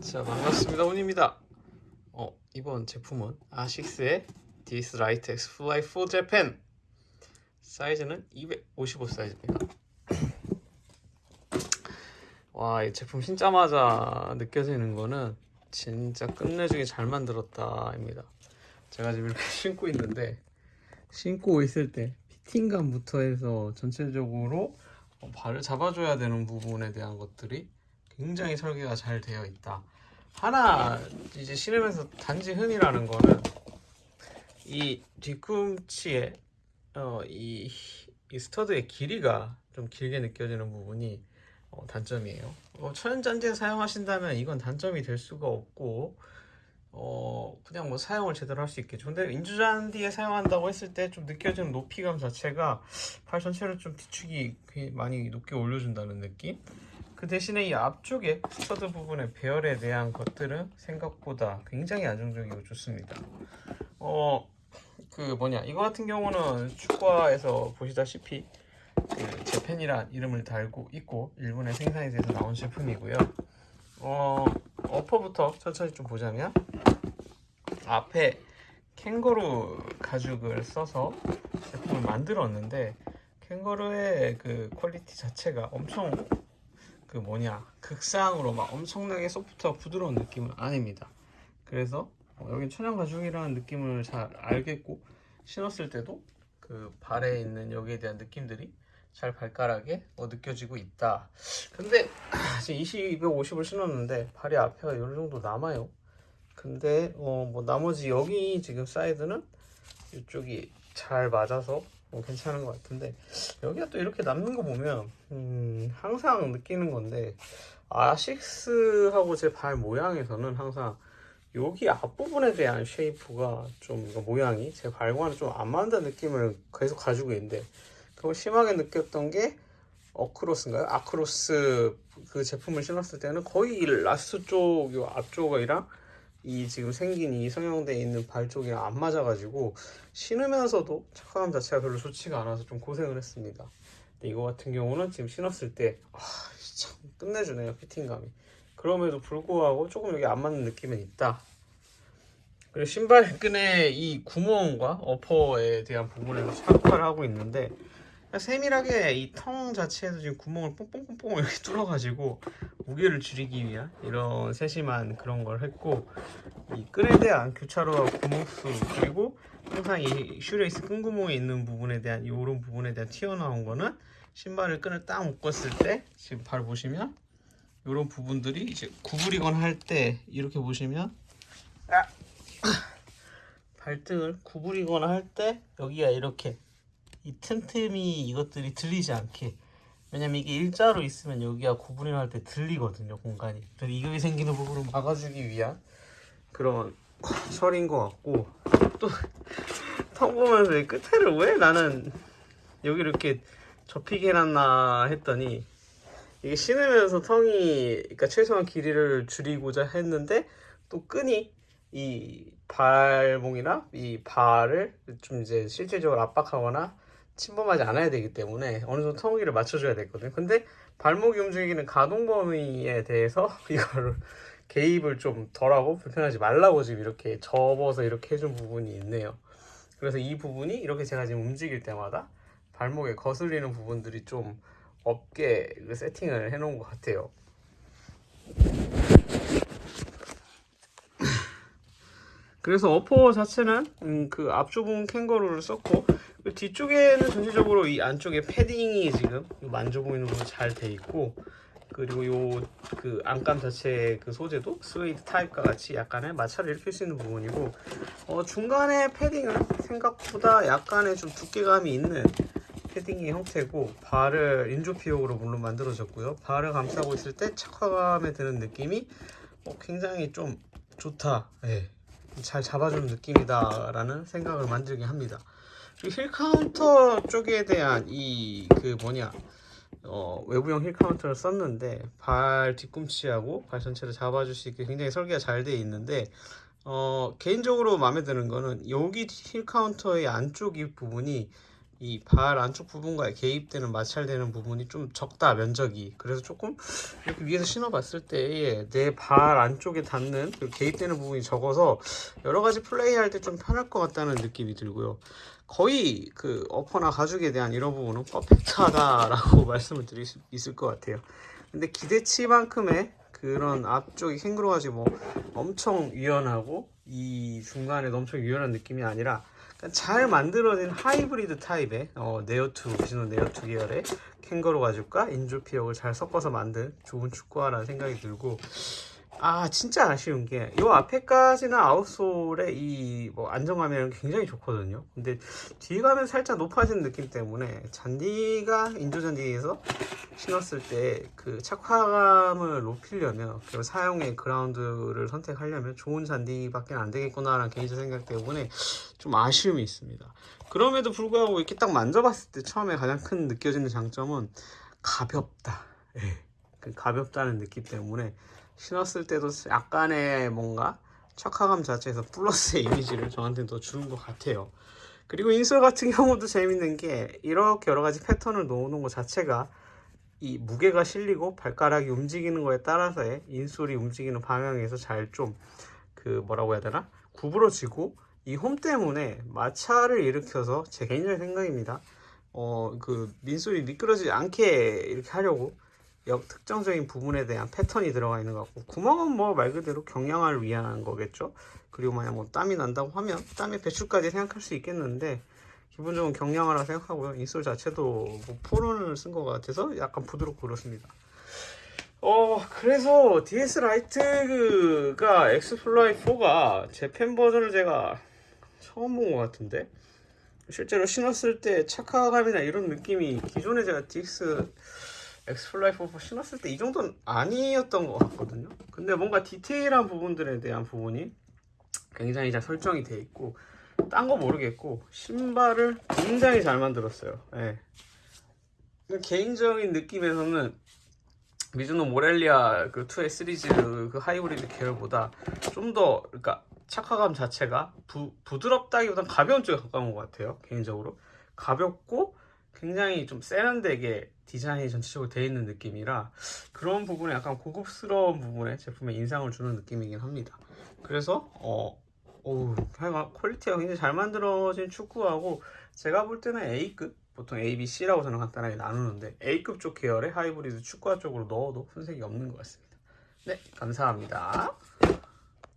자 반갑습니다. 온입니다. 어, 이번 제품은 아식스의 DS Light X-Fly 4 Japan 사이즈는 255 사이즈입니다. 와 이 제품 신자마자 느껴지는 거는 진짜 끝내주게 잘 만들었다 입니다. 제가 지금 이렇게 신고 있는데 신고 있을 때 fitting감부터 해서 전체적으로 어, 발을 잡아줘야 되는 부분에 대한 것들이 굉장히 설계가 잘 되어 있다. 하나 이제 신으면서 단지 흠이라는 거는 이 뒤꿈치에 어, 이, 이 스터드의 길이가 좀 길게 느껴지는 부분이 어, 단점이에요. 어, 천연잔디에 사용하신다면 이건 단점이 될 수가 없고 어, 그냥 뭐 사용을 제대로 할 수 있겠죠. 근데 인조잔디에 사용한다고 했을 때 좀 느껴지는 높이감 자체가 발 전체를 좀 뒤축이 많이 높게 올려준다는 느낌? 그 대신에 이 앞쪽에 stud 부분의 배열에 대한 것들은 생각보다 굉장히 안정적이고 좋습니다. 어, 그 뭐냐, 이거 같은 경우는 축구화에서 보시다시피 그 Japan이란 이름을 달고 있고 일본의 생산이 돼서 나온 제품이고요. 어, 어퍼부터 천천히 좀 보자면 앞에 캥거루 가죽을 써서 제품을 만들었는데 캥거루의 그 quality 자체가 엄청 그 뭐냐 극상으로 막 엄청나게 소프트하고 부드러운 느낌은 아닙니다. 그래서 어, 여긴 천연 가죽이라는 느낌을 잘 알겠고 신었을 때도 그 발에 있는 여기에 대한 느낌들이 잘 발가락에 어, 느껴지고 있다. 근데 지금 20, 250을 신었는데 발이 앞에가 어느 정도 남아요. 근데 어, 뭐 나머지 여기 지금 사이드는 이쪽이 잘 맞아서 뭐 괜찮은 것 같은데 여기가 또 이렇게 남는 거 보면 음, 항상 느끼는 건데 아식스하고 제 발 모양에서는 항상 여기 앞부분에 대한 shape가 좀 모양이 제 발과는 좀 안 맞는 느낌을 계속 가지고 있는데 그걸 심하게 느꼈던 게 어크로스인가요? 아크로스 그 제품을 신었을 때는 거의 이 last 쪽요 앞쪽이랑 이 지금 생긴 이 성형돼 있는 발 쪽이랑 안 맞아가지고 신으면서도 착화감 자체가 별로 좋지가 않아서 좀 고생을 했습니다. 근데 이거 같은 경우는 지금 신었을 때 아, 참 끝내주네요 fitting감이. 그럼에도 불구하고 조금 여기 안 맞는 느낌은 있다. 그리고 신발끈의 이 구멍과 어퍼에 대한 부분에도 착화를 하고 있는데 세밀하게 이 tongue 자체에도 지금 구멍을 뽕뽕뽕뽕 이렇게 뚫어가지고 무게를 줄이기 위한 이런 세심한 그런 걸 했고 이 끈에 대한 교차로와 구멍수 그리고 항상 이 shoelace 끈 구멍에 있는 부분에 대한 이런 부분에 대한 튀어나온 거는 신발을 끈을 딱 묶었을 때 지금 발 보시면 이런 부분들이 이제 구부리거나 할 때 이렇게 보시면 아! 발등을 구부리거나 할 때 여기가 이렇게 이 틈틈이 이것들이 들리지 않게. 왜냐면 이게 일자로 있으면 여기가 구분을 할때 들리거든요 공간이. 이격이 생기는 부분을 막아주기 위한 그런 설인 것 같고 또턱 보면서 이 끝에를 왜 나는 여기 이렇게 접히게 해놨나 했더니 이게 신으면서 턱이 그러니까 최소한 길이를 줄이고자 했는데 또 끈이 이 발목이나 이 발을 좀 이제 실질적으로 압박하거나 침범하지 않아야 되기 때문에 어느 정도 턱기를 맞춰줘야 되거든요. 근데 발목이 움직이는 가동 범위에 대해서 이거를 개입을 좀 덜하고 불편하지 말라고 지금 이렇게 접어서 이렇게 해준 부분이 있네요. 그래서 이 부분이 이렇게 제가 지금 움직일 때마다 발목에 거슬리는 부분들이 좀 없게 그 세팅을 해놓은 것 같아요. 그래서 upper 자체는 음, 그 앞쪽 부분 캥거루를 썼고 그 뒤쪽에는 전체적으로 이 안쪽에 패딩이 지금 만져 보이는 부분 잘 돼 있고 그리고 요 그 안감 자체의 그 소재도 스웨이드 타입과 같이 약간의 마찰을 일으킬 수 있는 부분이고 어, 중간에 패딩은 생각보다 약간의 좀 두께감이 있는 패딩의 형태고 발을 인조피혁으로 물론 만들어졌고요 발을 감싸고 있을 때 착화감에 드는 느낌이 어, 굉장히 좀 좋다 예. 잘 잡아주는 느낌이다 라는 생각을 만들게 합니다 heel counter 쪽에 대한 이 그 뭐냐 어, 외부형 heel counter를 썼는데 발 뒤꿈치하고 발 전체를 잡아줄 수 있게 굉장히 설계가 잘 되어 있는데 어, 개인적으로 마음에 드는 거는 여기 heel counter의 안쪽 이 부분이 이 발 안쪽 부분과의 개입되는 마찰되는 부분이 좀 적다 면적이 그래서 조금 이렇게 위에서 신어봤을 때 내 발 안쪽에 닿는 그 개입되는 부분이 적어서 여러 가지 플레이할 때 좀 편할 것 같다는 느낌이 들고요. 거의 그 어퍼나 가죽에 대한 이런 부분은 퍼펙트하다라고 말씀을 드릴 수 있을 것 같아요. 근데 기대치만큼의 그런 앞쪽이 캥거루 가 지 뭐 엄청 유연하고 이 중간에 엄청 유연한 느낌이 아니라 잘 만들어진 하이브리드 타입의 어, 네오2 비즈노 네오2 계열의 캥거루 가죽과 인조 피혁을 잘 섞어서 만든 좋은 축구화라는 생각이 들고 아 진짜 아쉬운 게 이 앞에까지는 아웃솔의 이 뭐 안정감이랑 굉장히 좋거든요. 근데 뒤에 가면 살짝 높아지는 느낌 때문에 잔디가 인조 잔디에서 신었을 때 그 착화감을 높이려면 그리고 사용의 그라운드를 선택하려면 좋은 잔디밖에 안 되겠구나 라는 개인적 생각 때문에 좀 아쉬움이 있습니다. 그럼에도 불구하고 이렇게 딱 만져봤을 때 처음에 가장 큰 느껴지는 장점은 가볍다. 예. 그 가볍다는 느낌 때문에 신었을 때도 약간의 뭔가 착화감 자체에서 플러스의 이미지를 저한테는 더 주는 것 같아요. 그리고 인솔 같은 경우도 재밌는 게 이렇게 여러 가지 패턴을 놓는 것 자체가 이 무게가 실리고 발가락이 움직이는 거에 따라서의 인솔이 움직이는 방향에서 잘 좀 그 뭐라고 해야 되나 구부러지고 이 홈 때문에 마찰을 일으켜서 제 개인적인 생각입니다. 어 그 민솔이 미끄러지지 않게 이렇게 하려고 역 특정적인 부분에 대한 패턴이 들어가 있는 것 같고 구멍은 뭐 말 그대로 경량화를 위한 거겠죠. 그리고 만약 뭐 땀이 난다고 하면 땀의 배출까지 생각할 수 있겠는데 기본적으로 경량화라 생각하고요. 인솔 자체도 뭐 포론을 쓴 것 같아서 약간 부드럽고 그렇습니다. 어 그래서 DS Light가 X-Fly 4가 Japan 버전을 제가 처음 본 것 같은데 실제로 신었을 때 착화감이나 이런 느낌이 기존에 제가 DX X-Fly 4 신었을 때 이 정도는 아니었던 것 같거든요. 근데 뭔가 디테일한 부분들에 대한 부분이 굉장히 잘 설정이 돼 있고 딴 거 모르겠고 신발을 굉장히 잘 만들었어요. 예. 개인적인 느낌에서는 미즈노 모렐리아 그 2의 시리즈 그 하이브리드 계열보다 좀 더 그러니까 착화감 자체가 부, 부드럽다기보단 가벼운 쪽에 가까운 것 같아요. 개인적으로 가볍고 굉장히 좀 세련되게 디자인이 전체적으로 되어 있는 느낌이라 그런 부분에 약간 고급스러운 부분에 제품에 인상을 주는 느낌이긴 합니다. 그래서 어 어우 quality가 굉장히 잘 만들어진 축구화고 제가 볼 때는 A급 보통 A, B, C라고 저는 간단하게 나누는데 A급 쪽 계열의 하이브리드 축구화 쪽으로 넣어도 손색이 없는 것 같습니다. 네 감사합니다.